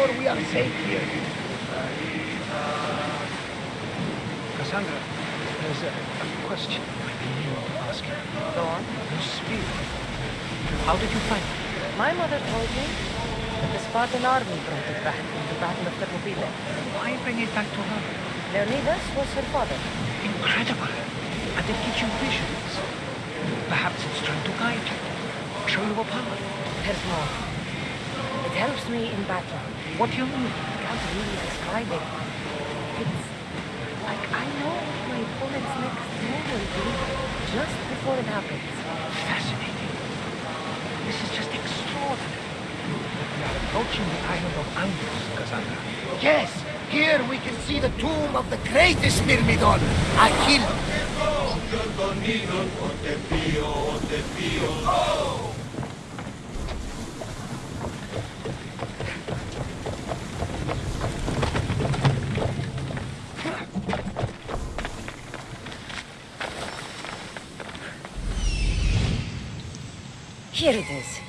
Sure we are safe here. Cassandra, there's a, a question I've been meaning to ask you. Go on. Your spear. How did you find it? My mother told me that the Spartan army brought it back in the Battle of Thermopylae. Why bring it back to her? Leonidas was her father. Incredible. And it gives you visions. Perhaps it's trying to guide you. Show you a power. There's more. It helps me in battle. What do you mean? I can't really describe it. It's like I know what my opponent's next move will be just before it happens. Fascinating. This is just extraordinary. We are approaching the island of Angus, Cassandra. Yes, here we can see the tomb of the greatest Myrmidon, Achilles. Here it is. Is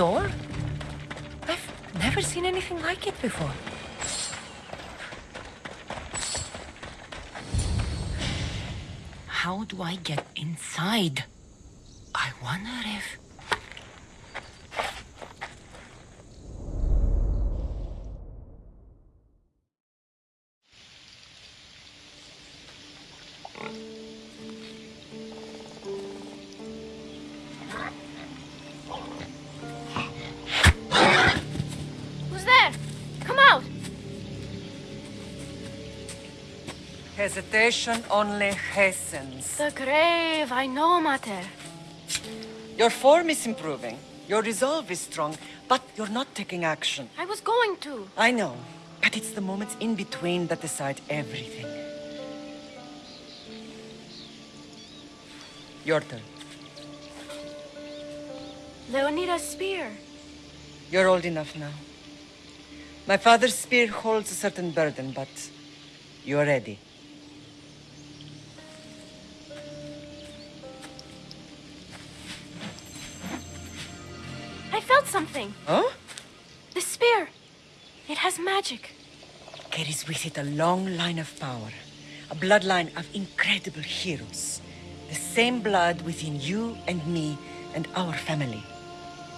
door? I've never seen anything like it before. How do I get inside? I wonder if... Hesitation only hastens. The grave, I know, Mater. Your form is improving. Your resolve is strong, but you're not taking action. I was going to. I know, but it's the moments in between that decide everything. Your turn. Leonidas' spear. You're old enough now. My father's spear holds a certain burden, but you're ready. Something. Huh? The spear. It has magic. Carries with it a long line of power. A bloodline of incredible heroes. The same blood within you and me and our family.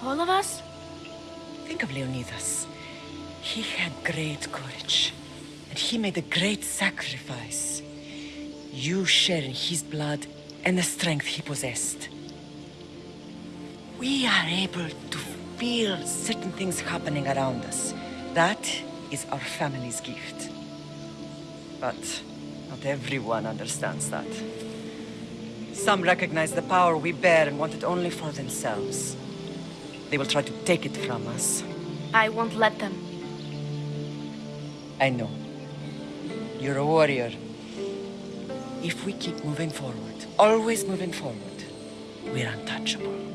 All of us? Think of Leonidas. He had great courage. And he made a great sacrifice. You share in his blood and the strength he possessed. We are able to feel certain things happening around us. That is our family's gift. But not everyone understands that. Some recognize the power we bear and want it only for themselves. They will try to take it from us. I won't let them. I know. You're a warrior. If we keep moving forward, always moving forward, we're untouchable.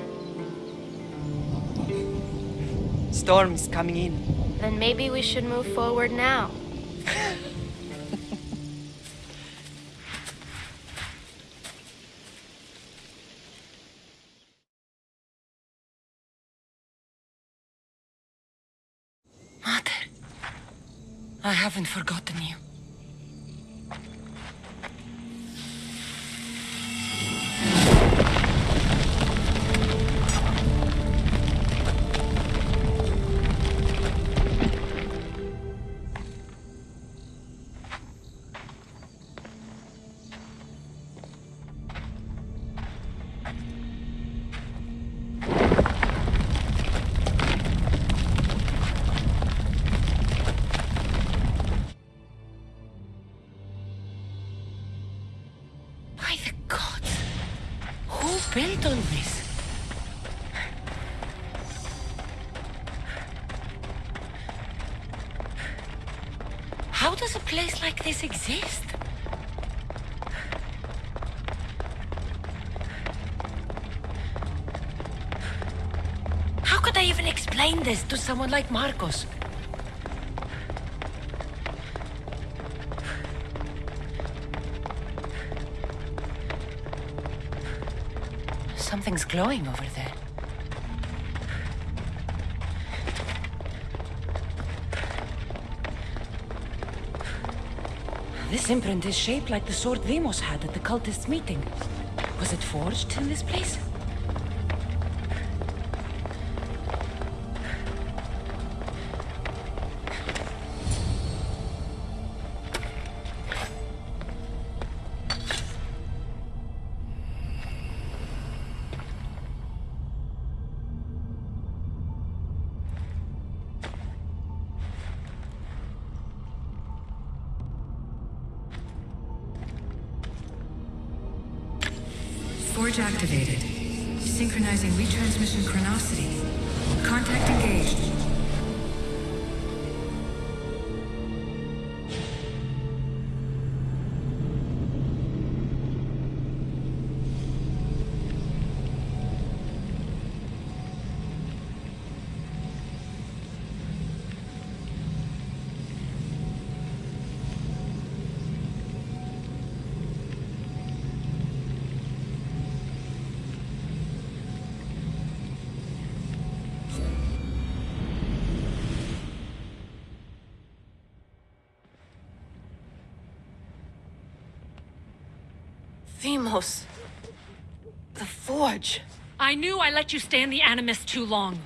Storm is coming in. Then maybe we should move forward now. Mother, I haven't forgotten you. This to someone like Markos? Something's glowing over there. This imprint is shaped like the sword Deimos had at the cultists' meeting. Was it forged in this place? Themos. The Forge. I knew I let you stay in the Animus too long.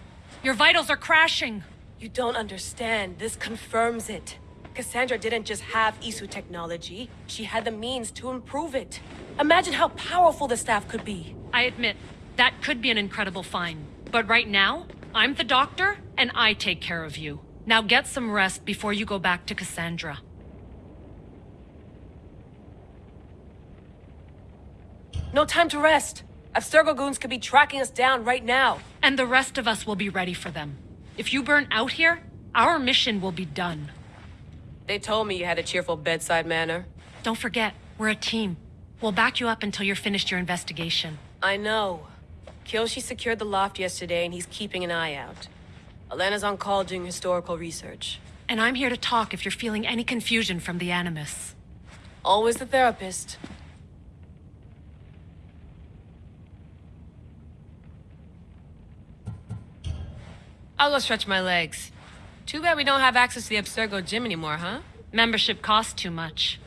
Your vitals are crashing. You don't understand. This confirms it. Cassandra didn't just have Isu technology, she had the means to improve it. Imagine how powerful the staff could be. I admit, that could be an incredible find. But right now, I'm the doctor, and I take care of you. Now get some rest before you go back to Cassandra. No time to rest. Abstergo goons could be tracking us down right now. And the rest of us will be ready for them. If you burn out here, our mission will be done. They told me you had a cheerful bedside manner. Don't forget, we're a team. We'll back you up until you're finished your investigation. I know. Kyoshi secured the loft yesterday and he's keeping an eye out. Elena's on call doing historical research. And I'm here to talk if you're feeling any confusion from the Animus. Always the therapist. I'll go stretch my legs. Too bad we don't have access to the Abstergo gym anymore, huh? Membership costs too much.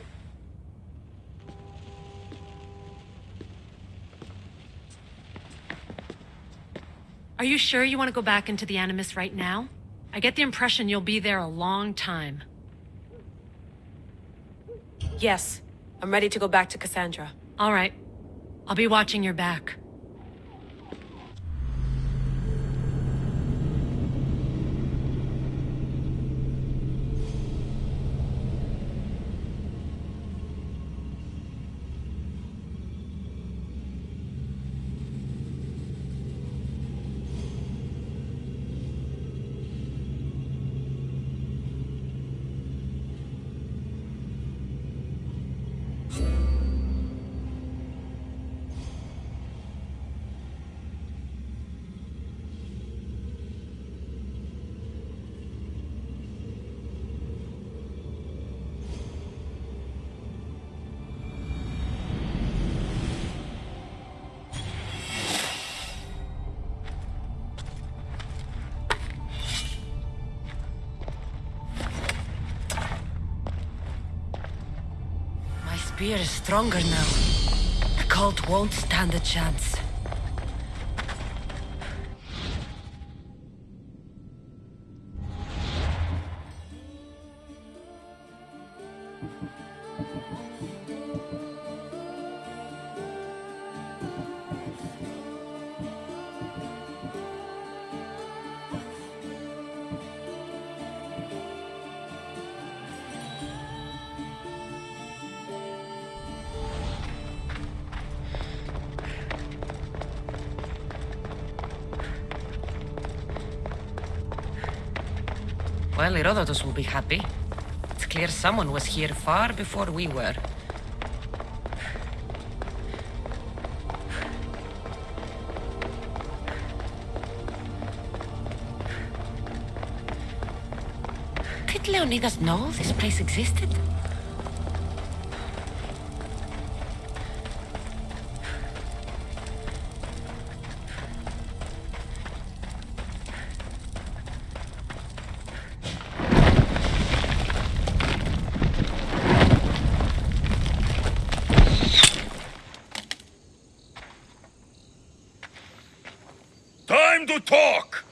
Are you sure you want to go back into the Animus right now? I get the impression you'll be there a long time. Yes. I'm ready to go back to Cassandra. All right. I'll be watching your back. Spear is stronger now. The cult won't stand a chance. Herodotus will be happy. It's clear someone was here far before we were. Did Leonidas know this place existed? Talk!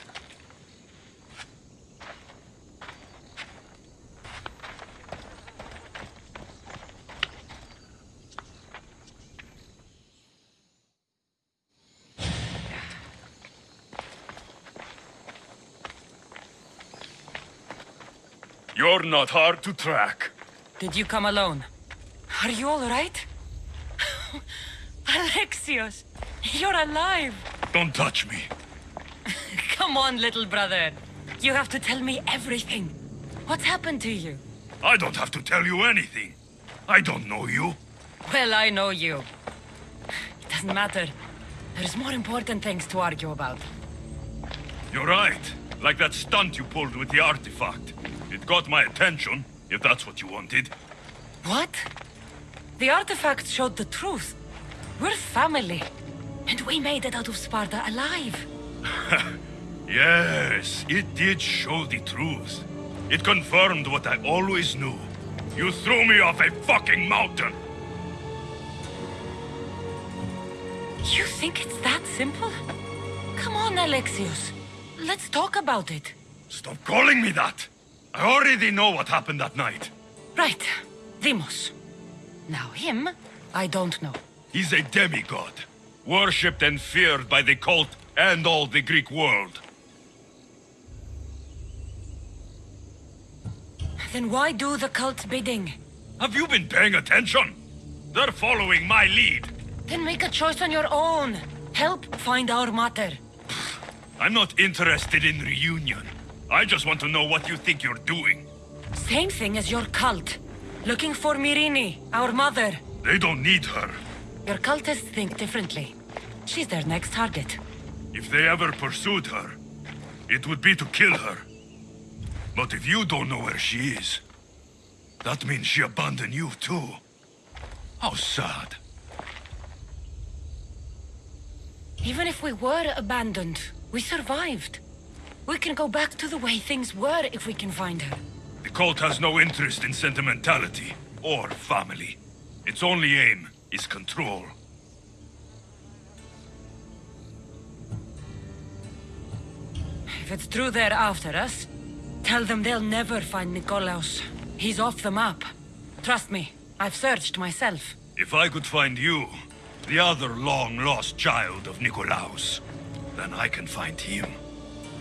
You're not hard to track. Did you come alone? Are you all right? Alexios, you're alive. Don't touch me. Come on, little brother. You have to tell me everything. What's happened to you? I don't have to tell you anything. I don't know you. Well, I know you. It doesn't matter. There's more important things to argue about. You're right. Like that stunt you pulled with the artifact. It got my attention, if that's what you wanted. What? The artifact showed the truth. We're family. And we made it out of Sparta alive. Yes, it did show the truth. It confirmed what I always knew. You threw me off a fucking mountain! You think it's that simple? Come on, Alexios. Let's talk about it. Stop calling me that! I already know what happened that night. Right. Deimos. Now him, I don't know. He's a demigod, worshipped and feared by the cult and all the Greek world. Then why do the cult's bidding? Have you been paying attention? They're following my lead. Then make a choice on your own. Help find our mater. I'm not interested in reunion. I just want to know what you think you're doing. Same thing as your cult. Looking for Myrrine, our mother. They don't need her. Your cultists think differently. She's their next target. If they ever pursued her, it would be to kill her. But if you don't know where she is, that means she abandoned you too. How sad. Even if we were abandoned, we survived. We can go back to the way things were if we can find her. The cult has no interest in sentimentality or family. Its only aim is control. If it's true they're after us, tell them they'll never find Nikolaos. He's off the map. Trust me, I've searched myself. If I could find you, the other long-lost child of Nikolaos, then I can find him.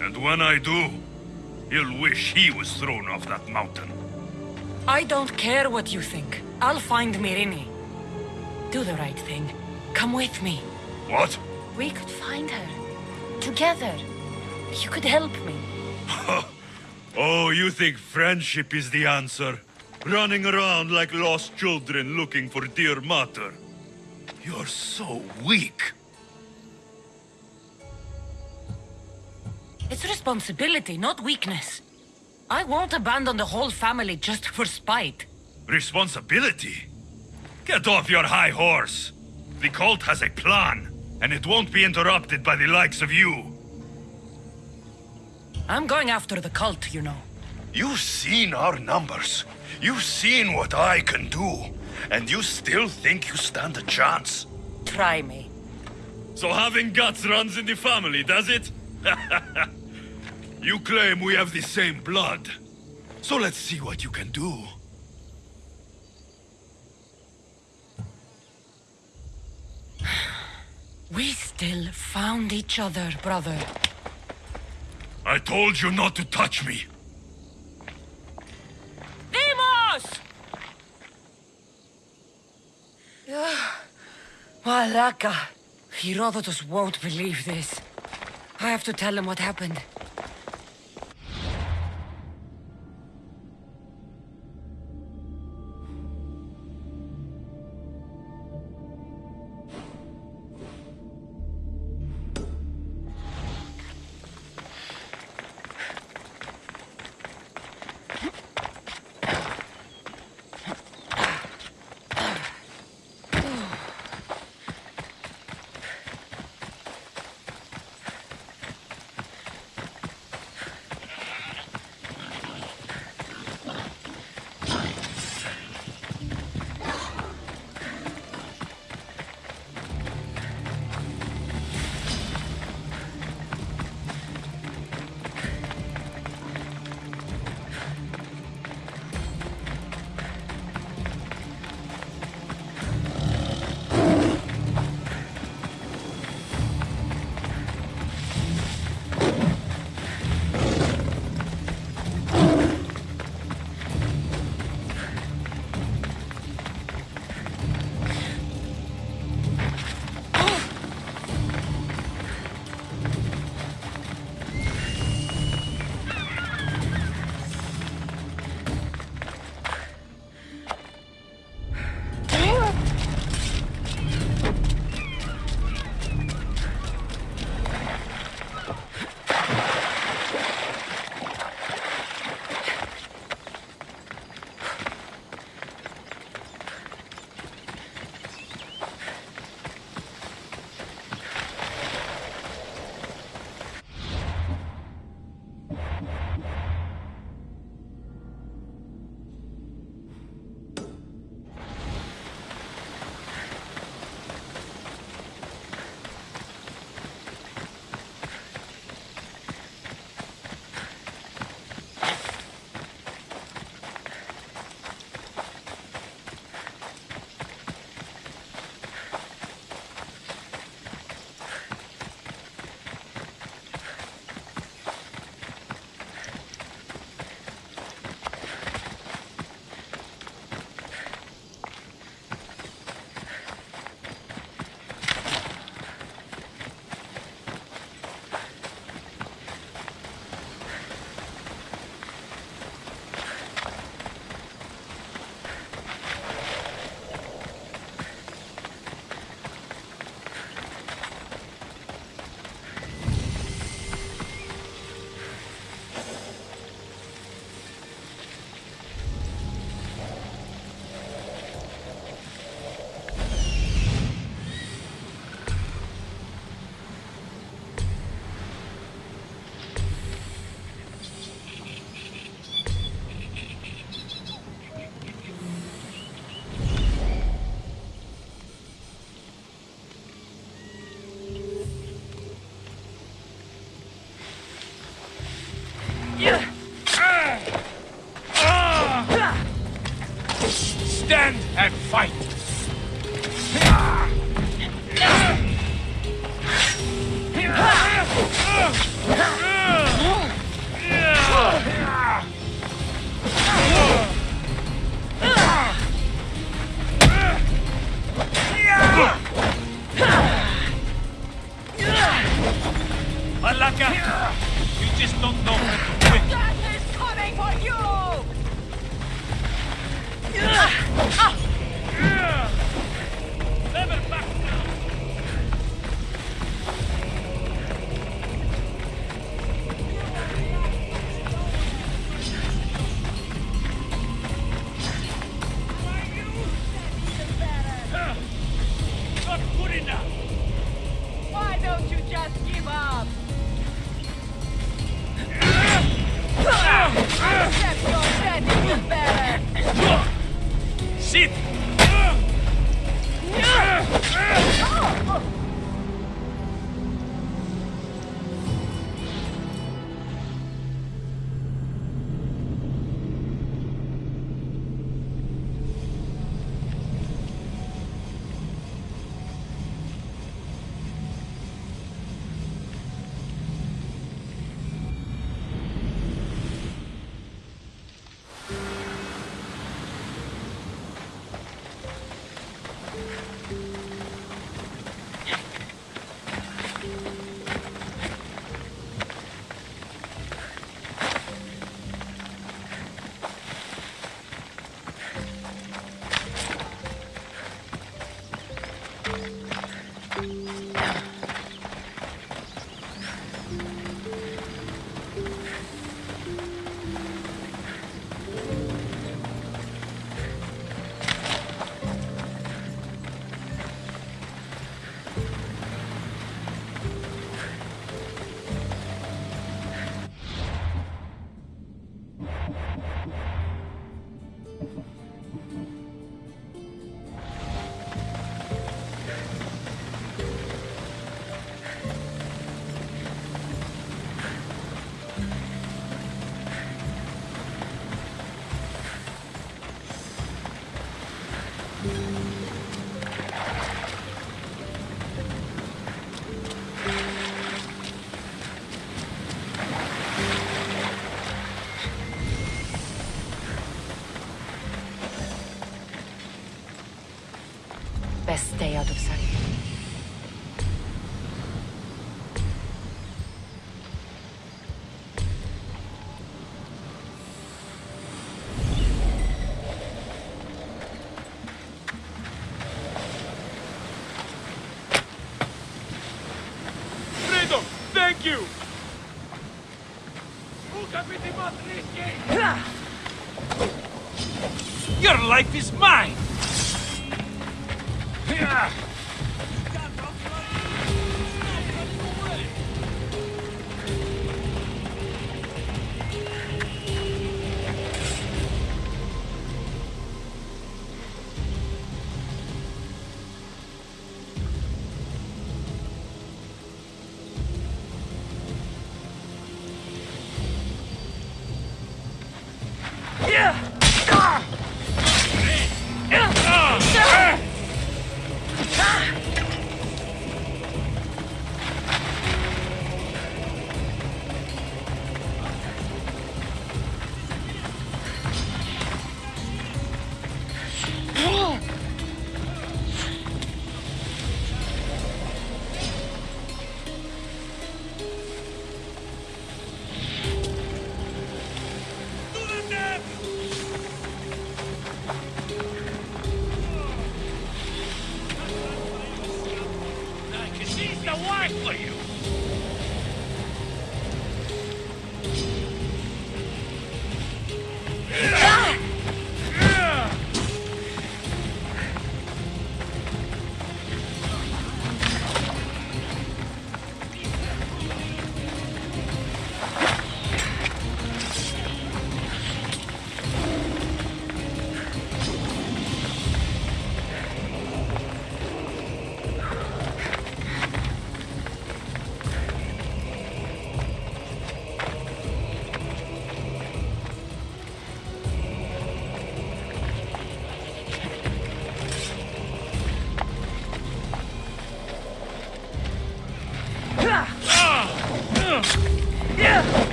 And when I do, he'll wish he was thrown off that mountain. I don't care what you think. I'll find Myrrine. Do the right thing. Come with me. What? We could find her. Together. You could help me. Oh, you think friendship is the answer? Running around like lost children looking for dear mater. You're so weak. It's responsibility, not weakness. I won't abandon the whole family just for spite. Responsibility? Get off your high horse. The cult has a plan, and it won't be interrupted by the likes of you. I'm going after the cult, you know. You've seen our numbers. You've seen what I can do. And you still think you stand a chance? Try me. So having guts runs in the family, does it? you claim we have the same blood. So let's see what you can do. We still found each other, brother. I told you not to touch me. Deimos! Ah, malaka. Herodotus won't believe this. I have to tell him what happened. Stand and fight! shit!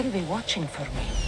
They'll be watching for me.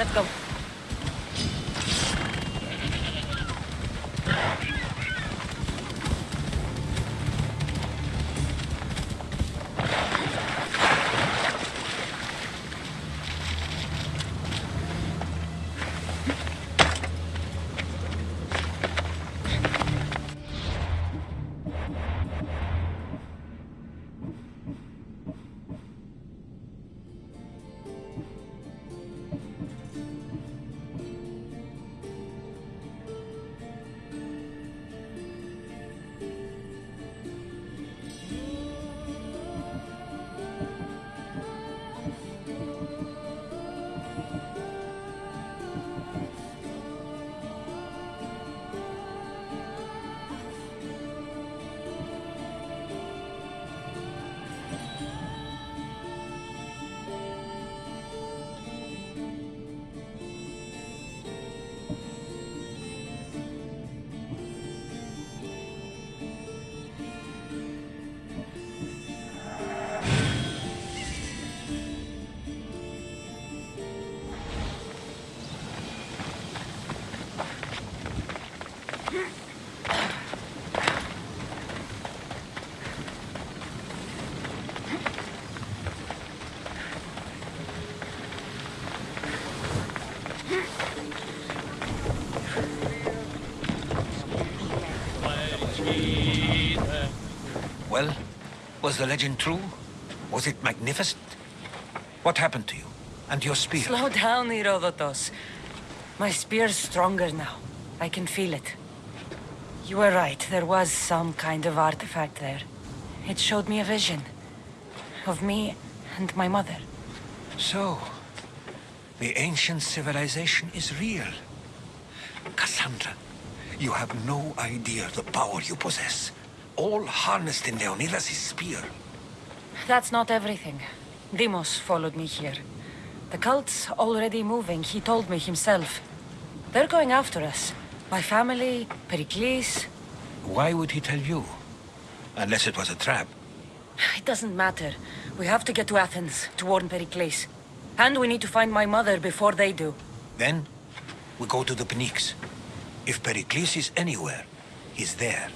Let's go. Was the legend true? Was it magnificent? What happened to you? And your spear? Slow down, Herodotus. My spear's stronger now. I can feel it. You were right. There was some kind of artifact there. It showed me a vision. Of me and my mother. So, the ancient civilization is real. Kassandra, you have no idea the power you possess. All harnessed in Leonidas' spear. That's not everything. Deimos followed me here. The cult's already moving, he told me himself. They're going after us. My family, Pericles. Why would he tell you? Unless it was a trap. It doesn't matter. We have to get to Athens to warn Pericles. And we need to find my mother before they do. Then, we go to the Pnyx. If Pericles is anywhere, he's there.